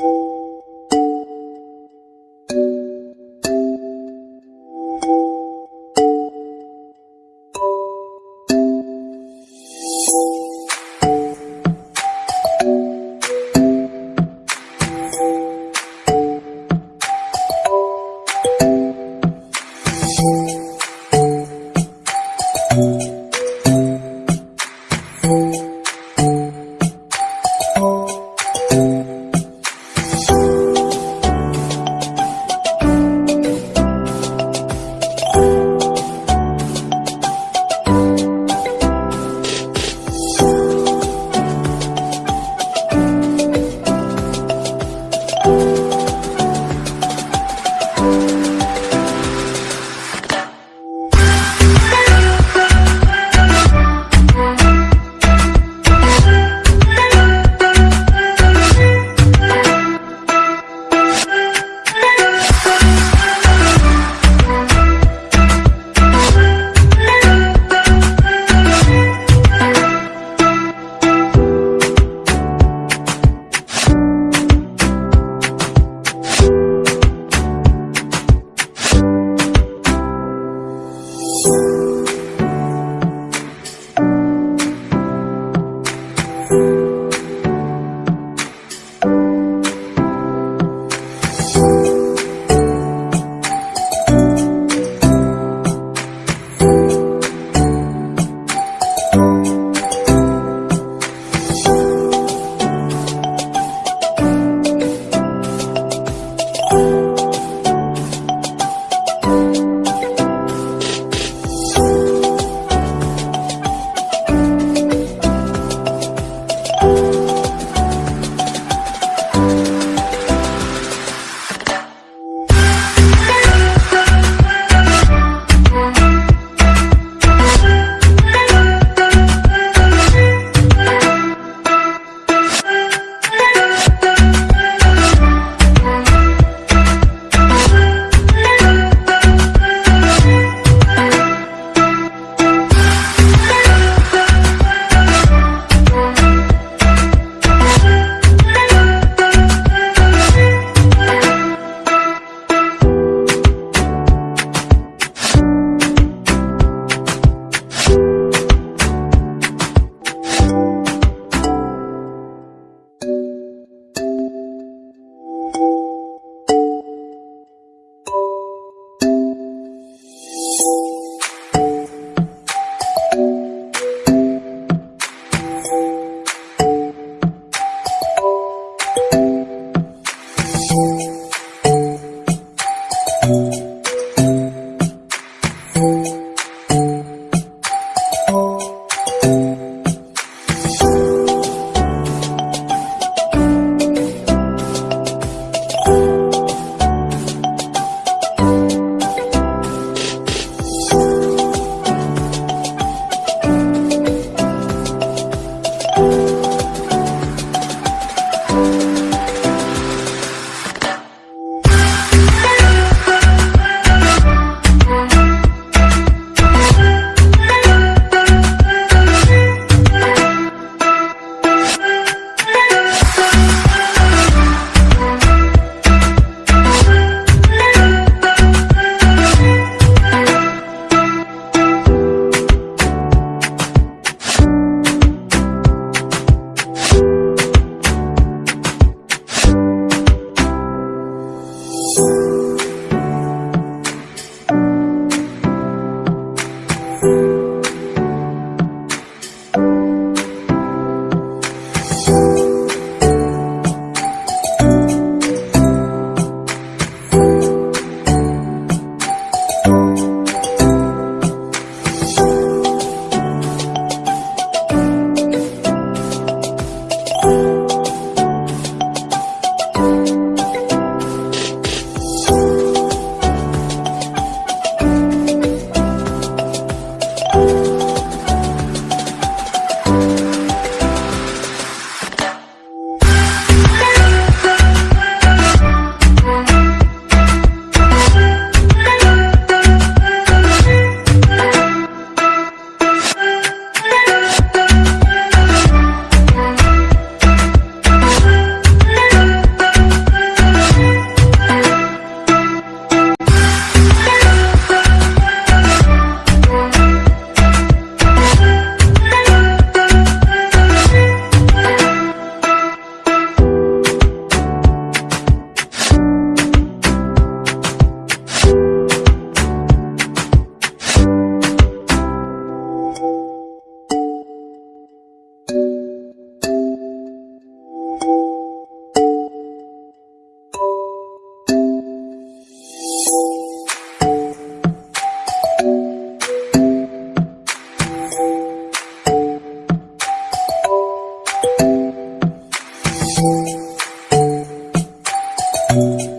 you. Thank you.